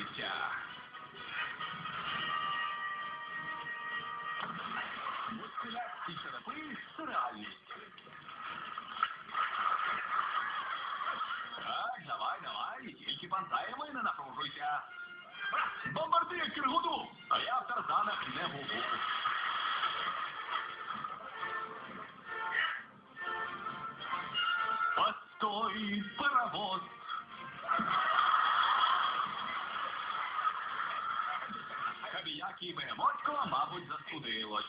укриття. Мускуляцькі черепи це реальність. Так, давай, давай, тільки пантаємо і не. Бомбардуй Киргуду, а я в Тарзанах не губу. Постой, паровоз. Кабіякі і Бегемотько, мабуть, застудилось.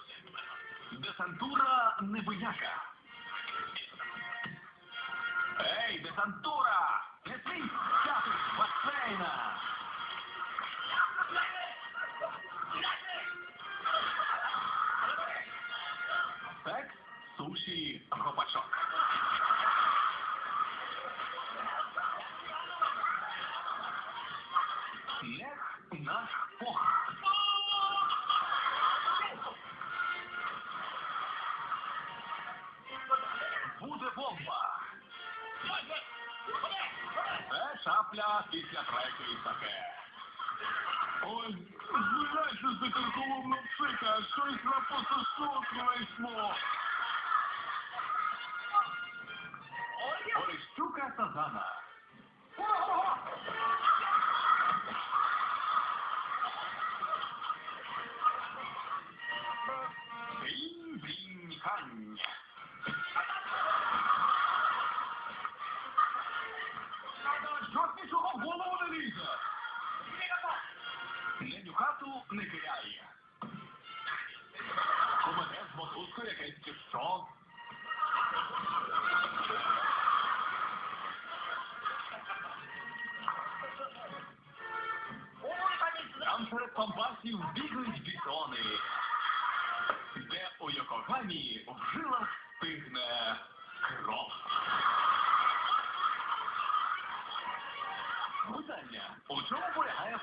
Десантура небияка. Ей, десантура! Не свій статус басейна! Секс, суші, гопачок. Нех наш Це шапля після третьої і Ой, Ой, звиняйся за карколомну псика, щось на пососок не вийшло. Орещука Сазана. Неню хату не кияє. Комете з мотузкою якесь чи що? Там серед пампасів бігають бітони, де у Йокогамі в жилах стигне кров. Питання. У чому полягає